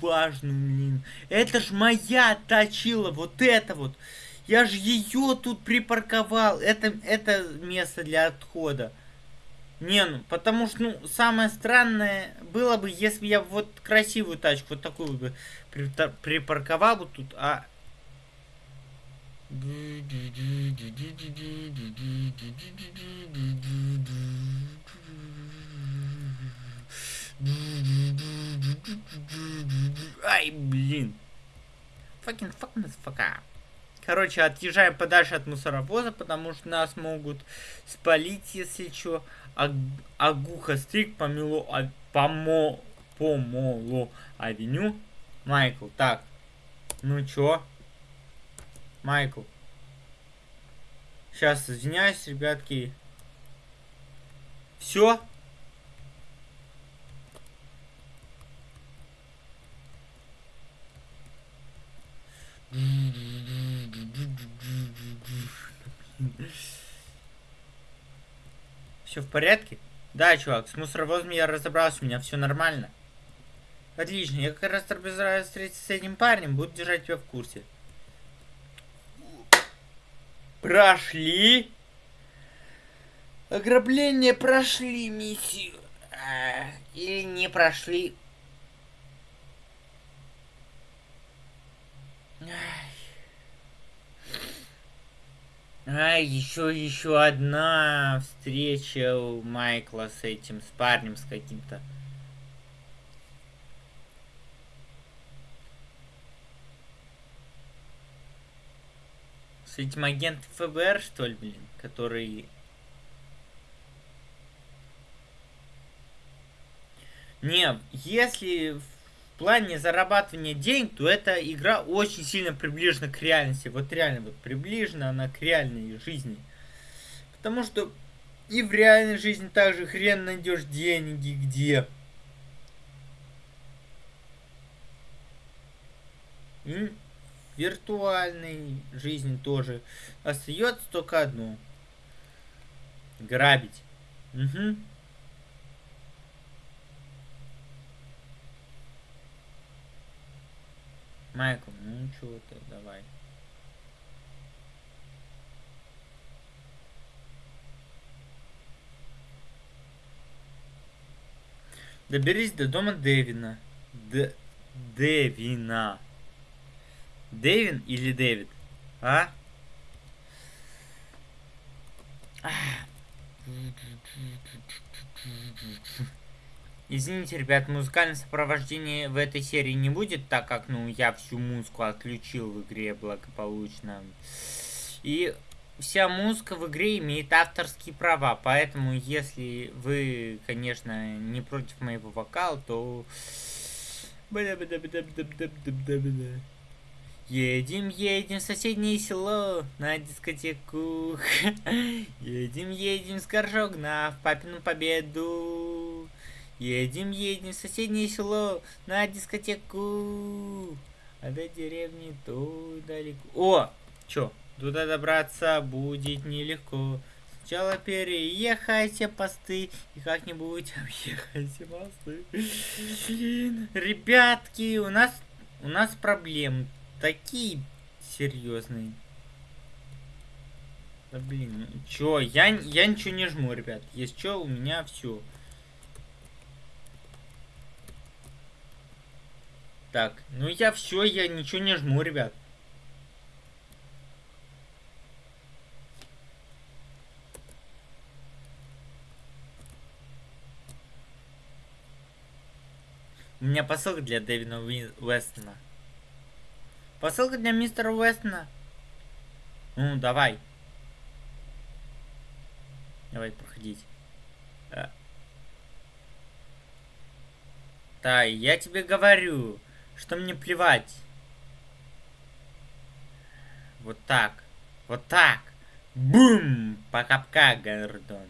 важную, блин. Это ж моя точила, вот это вот. Я же ее тут припарковал. Это, это место для отхода. Не, ну, потому что, ну, самое странное было бы, если я вот красивую тачку, вот такую бы припарковал бы тут, а... Ай, блин. Fucking fuck, motherfucker. Короче, отъезжаем подальше от мусоровоза, потому что нас могут спалить, если что. А, Агуха стрик помило, а, помо, помоло авеню. Майкл, так. Ну чё? Майкл. Сейчас, извиняюсь, ребятки. Все? Все в порядке? Да, чувак, с мусоровозом я разобрался, у меня все нормально. Отлично, я как раз собираюсь встретиться с этим парнем, буду держать тебя в курсе. Прошли. Ограбление прошли миссию. А, или не прошли. А, еще, еще одна встреча у Майкла с этим, с парнем, с каким-то. С этим агентом ФБР, что ли, блин, который... Не, если плане зарабатывания денег, то эта игра очень сильно приближена к реальности. Вот реально вот приближена она к реальной жизни. Потому что и в реальной жизни также хрен найдешь деньги где. И виртуальной жизни тоже остается только одно. Грабить. Угу. Майкл, ну чего ты, давай. Доберись до дома Дэвина. Д Дэвина. Дэвин или Дэвид? А? Извините, ребят, музыкальное сопровождение в этой серии не будет, так как, ну, я всю музыку отключил в игре благополучно. И вся музыка в игре имеет авторские права, поэтому, если вы, конечно, не против моего вокала, то... Едем, едем в соседнее село на дискотеку. Едем, едем с горшок на папину победу. Едем, едем в соседнее село на дискотеку. А до деревни то далеко. О! Чё? Туда добраться будет нелегко. Сначала переехайте посты и как-нибудь объехайте мосты. Ребятки, у нас у нас проблемы такие серьезные. Да блин, ну чё, я, я ничего не жму, ребят. Есть что, у меня все. Так, ну я все, я ничего не жму, ребят. У меня посылка для Дэвина Уэстона. Посылка для мистера Уэстона. Ну, давай. Давай, проходить. А. Да, я тебе говорю, что мне плевать. Вот так. Вот так. Бум! Покапка, Гордон.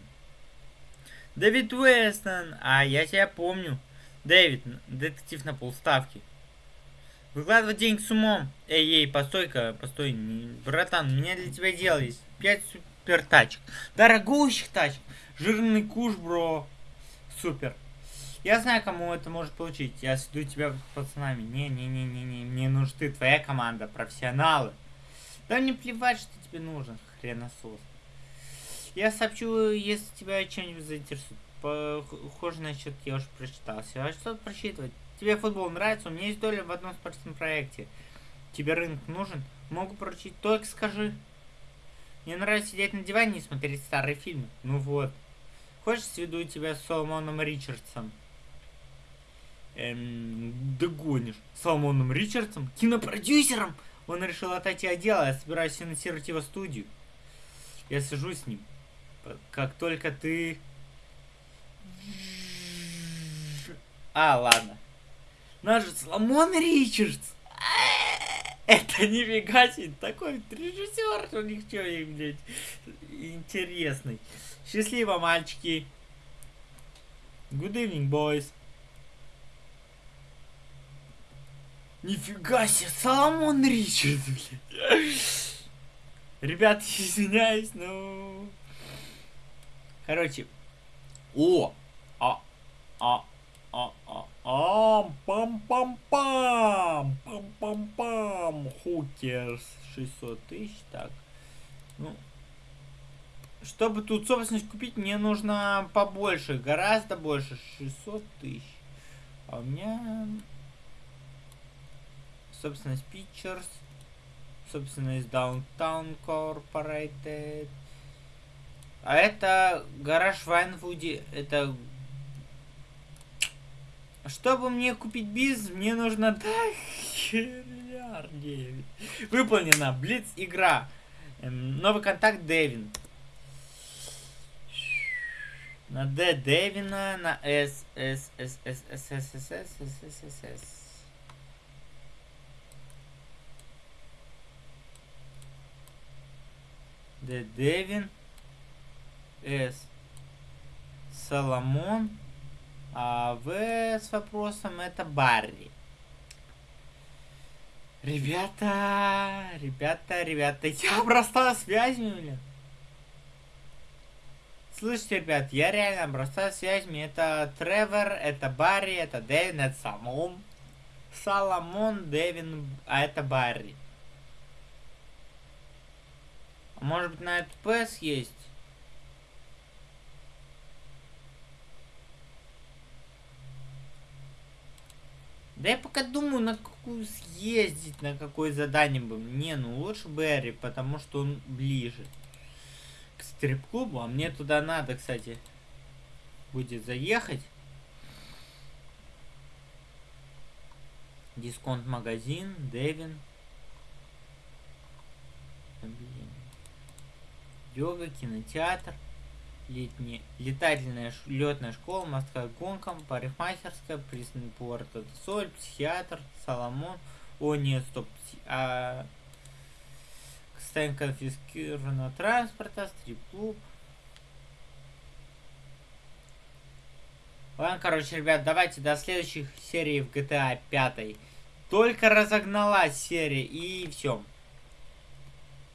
Дэвид Уэстон. А, я тебя помню. Дэвид, детектив на полставки. Выкладывать деньги с умом. Эй, эй, постой-ка, постой. Братан, у меня для тебя дело есть. Пять супер тачек. Дорогущих тачек. Жирный куш, бро. Супер. Я знаю, кому это может получить. Я сведу тебя с пацанами. Не-не-не-не-не. Мне нужна ты, твоя команда, профессионалы. Да мне плевать, что тебе нужен, хреносос. Я сообщу, если тебя чем-нибудь заинтересует. Похоже на счет я уже прочитался. А что прочитывать? Тебе футбол нравится? У меня есть доля в одном спортивном проекте. Тебе рынок нужен? Могу поручить, только скажи. Мне нравится сидеть на диване и смотреть старые фильмы. Ну вот. Хочешь, сведу тебя с Соломоном Ричардсом? Эм, догонишь. Соломоном Ричардсом? Кинопродюсером? Он решил отойти от дела, я собираюсь финансировать его студию. Я сижу с ним. Как только ты... А, ладно. Наш Соломон Ричардс. Это нифига себе, такой режиссер, у них что, блядь, интересный. Счастливо, мальчики. Good evening, boys. Нифига себе, Соломон Ричард, блядь. Ребят, извиняюсь, но... Короче. О! А, а, а, а, а, пам-пам-пам, пам-пам-пам, хукерс, 600 тысяч, так, ну, чтобы тут собственность купить, мне нужно побольше, гораздо больше, 600 тысяч, а у меня собственность Pictures, собственность Downtown Corporated, а это гараж Вайнвуди, это чтобы мне купить биз, мне нужно... Да, херяр 9. Выполнена. Блиц игра. Эм, новый контакт Дэвин. На Д Дэвина, на С, С, С, С, С, С, С, С, С, С, С, С. Д Дэвин. С. Соломон. А В с вопросом это Барри. Ребята, ребята, ребята, я обрастаю связями, блин. Слышите, ребят, я реально обрастаю связями. Это Тревор, это Барри, это Дэвин, это Соломон. Соломон, Дэвин, а это Барри. А может быть на этот ПС есть? Да я пока думаю, на какую съездить, на какое задание бы. Не, ну лучше Берри, потому что он ближе к стрип-клубу. А мне туда надо, кстати, будет заехать. Дисконт-магазин, Дэвин. Йога, кинотеатр летняя, летательная летная школа, морская гонка, парикмахерская, пресный порт, это соль, психиатр, Соломон. О, нет, стоп. А, состояние конфискированного транспорта, стрип-клуб. Ладно, короче, ребят, давайте до следующих серий в GTA 5. Только разогналась серия, и все.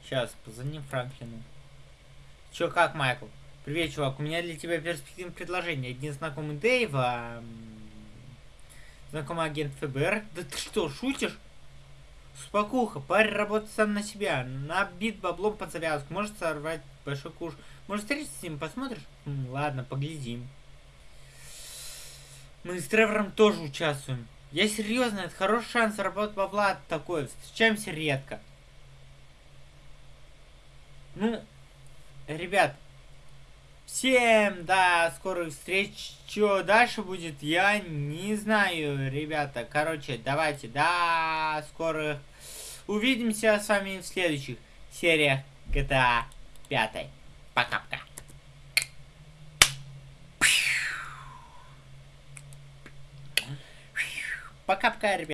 Сейчас, позвоним Франклину. Чё, как, Майкл? Привет, чувак, у меня для тебя перспективное предложение. Один знакомый Дэйва, знакомый агент ФБР. Да ты что, шутишь? Спокуха, парень работает сам на себя, набит баблом под завязку, может сорвать большой куш. Может встретиться с ним, посмотришь? М, ладно, поглядим. Мы с Тревором тоже участвуем. Я серьезно, это хороший шанс заработать бабла такой. Встречаемся редко. Ну, ребят, Всем до скорых встреч. Что дальше будет, я не знаю, ребята. Короче, давайте до скорых. Увидимся с вами в следующих сериях GTA 5. Пока-пока. Пока-пока, ребят.